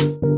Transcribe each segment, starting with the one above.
you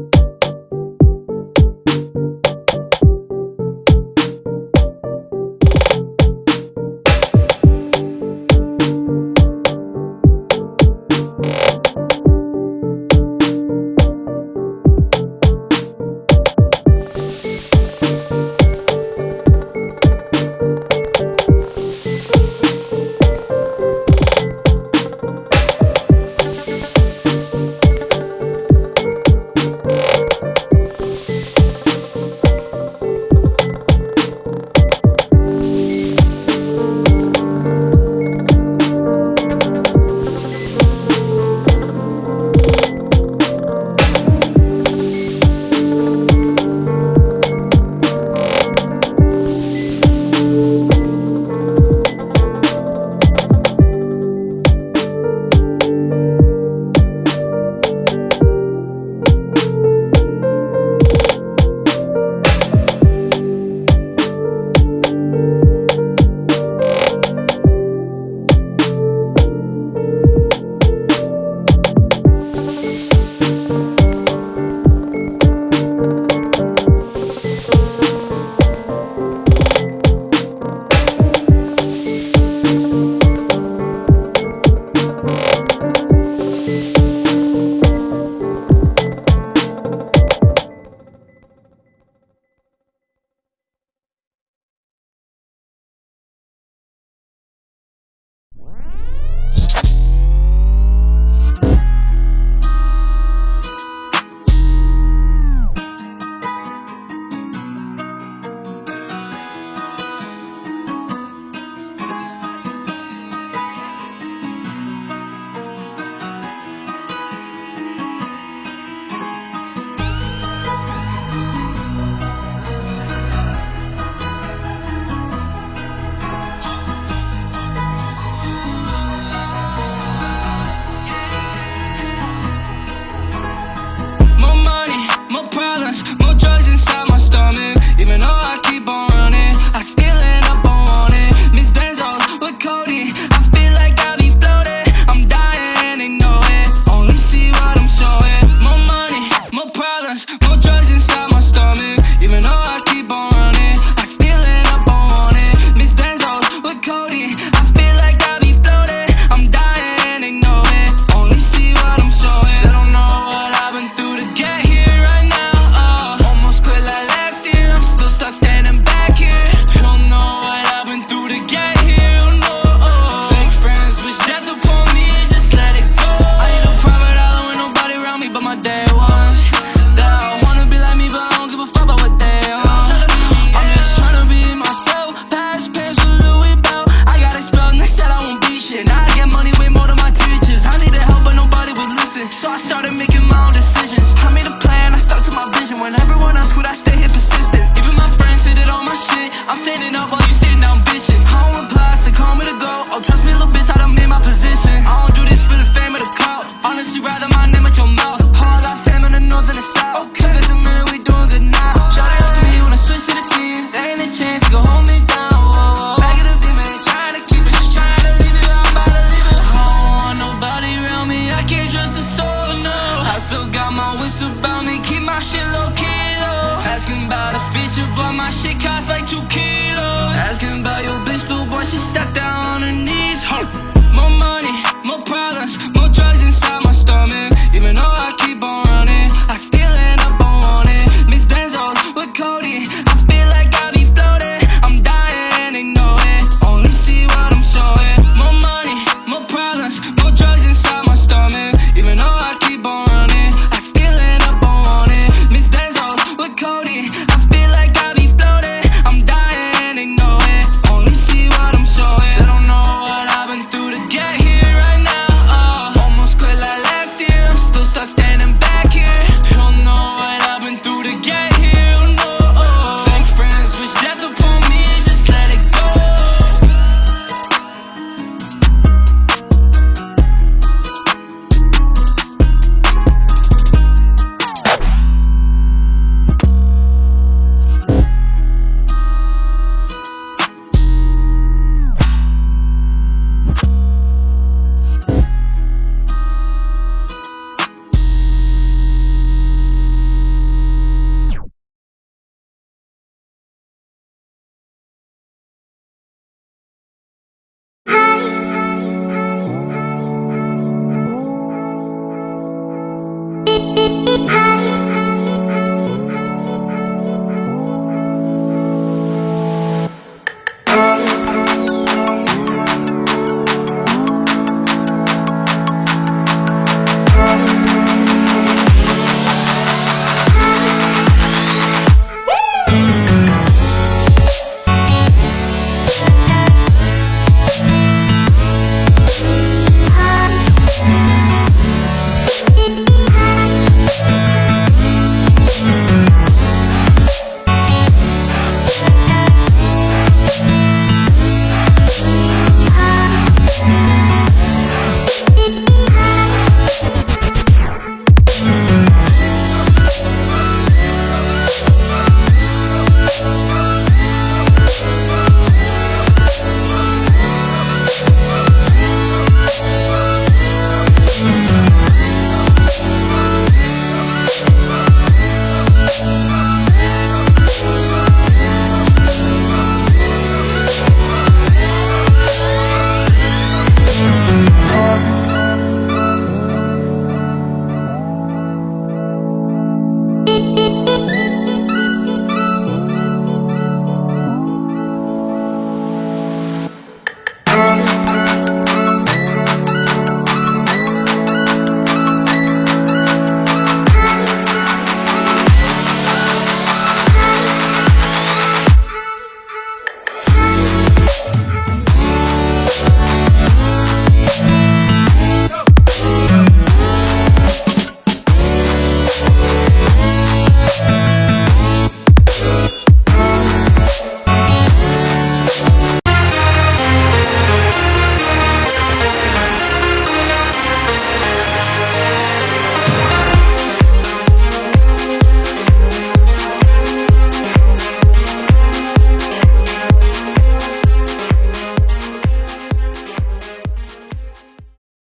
expensive, but my shit costs like 2K.